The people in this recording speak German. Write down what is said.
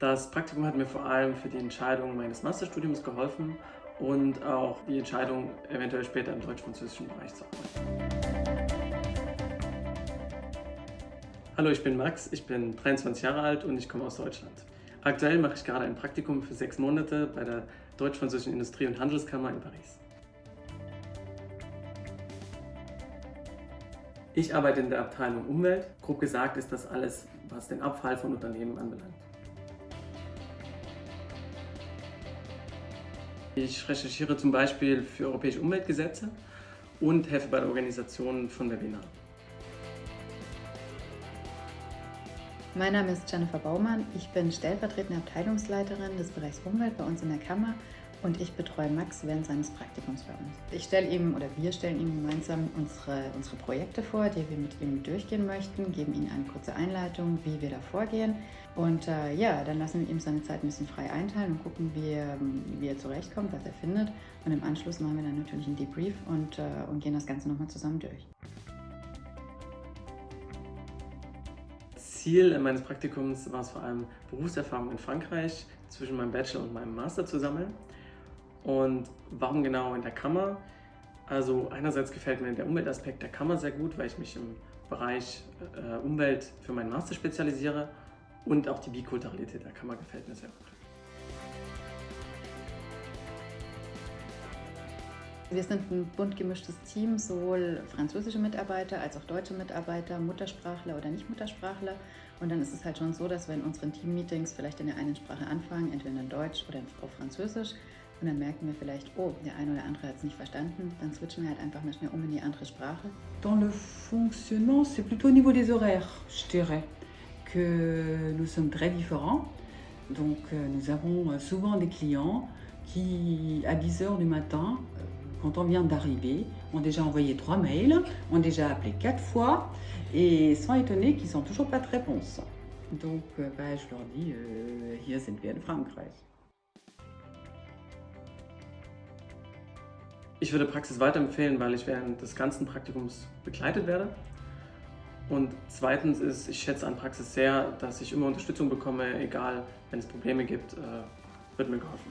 Das Praktikum hat mir vor allem für die Entscheidung meines Masterstudiums geholfen und auch die Entscheidung, eventuell später im deutsch-französischen Bereich zu arbeiten. Hallo, ich bin Max, ich bin 23 Jahre alt und ich komme aus Deutschland. Aktuell mache ich gerade ein Praktikum für sechs Monate bei der Deutsch-Französischen Industrie- und Handelskammer in Paris. Ich arbeite in der Abteilung Umwelt. Grob gesagt ist das alles, was den Abfall von Unternehmen anbelangt. Ich recherchiere zum Beispiel für europäische Umweltgesetze und helfe bei der Organisation von Webinaren. Mein Name ist Jennifer Baumann. Ich bin stellvertretende Abteilungsleiterin des Bereichs Umwelt bei uns in der Kammer und ich betreue Max während seines Praktikums bei uns. Ich stelle ihm oder wir stellen ihm gemeinsam unsere, unsere Projekte vor, die wir mit ihm durchgehen möchten, geben ihm eine kurze Einleitung, wie wir da vorgehen und äh, ja, dann lassen wir ihm seine Zeit ein bisschen frei einteilen und gucken, wie, wie er zurechtkommt, was er findet und im Anschluss machen wir dann natürlich einen Debrief und, äh, und gehen das Ganze nochmal zusammen durch. Ziel meines Praktikums war es vor allem Berufserfahrung in Frankreich zwischen meinem Bachelor und meinem Master zu sammeln. Und warum genau in der Kammer? Also einerseits gefällt mir der Umweltaspekt der Kammer sehr gut, weil ich mich im Bereich äh, Umwelt für meinen Master spezialisiere und auch die Bikulturalität der Kammer gefällt mir sehr gut. Wir sind ein bunt gemischtes Team, sowohl französische Mitarbeiter als auch deutsche Mitarbeiter, Muttersprachler oder Nicht-Muttersprachler. Und dann ist es halt schon so, dass wir in unseren Team-Meetings vielleicht in der einen Sprache anfangen, entweder in Deutsch oder auf Französisch. Und dann merken wir vielleicht, oh, der eine oder andere hat es nicht verstanden. Dann switchen wir halt einfach mal schnell um in die andere Sprache. Dans le fonctionnement, c'est plutôt au niveau des horaires, je dirais, que nous sommes très différents. Donc euh, nous avons euh, souvent des clients qui, à 10 heures du matin, quand on vient d'arriver, ont déjà envoyé trois mails, ont déjà appelé quatre fois et sont étonnés qu'ils n'ont toujours pas de réponse. Donc euh, bah, je leur dis, euh, hier wir in Frankreich. Ich würde Praxis weiterempfehlen, weil ich während des ganzen Praktikums begleitet werde. Und zweitens ist, ich schätze an Praxis sehr, dass ich immer Unterstützung bekomme, egal wenn es Probleme gibt, äh, wird mir geholfen.